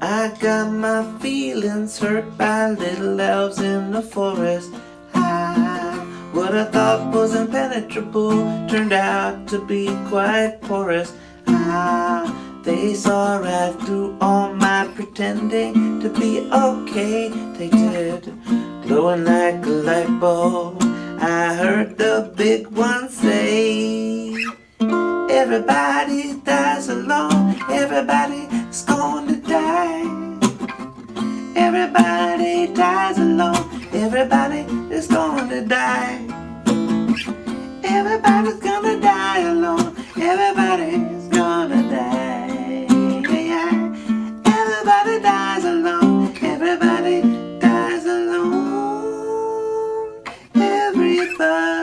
I got my feelings hurt by little elves in the forest. I, what I thought was impenetrable turned out to be quite porous. Ah, they saw right through all my pretending to be okay. They did, glowing like a light bulb. I heard the big one say, Everybody dies alone. Everybody's die. Everybody dies alone. Everybody is going to die. Everybody's gonna die alone. Everybody's gonna die. Everybody dies alone. Everybody dies alone. Everybody.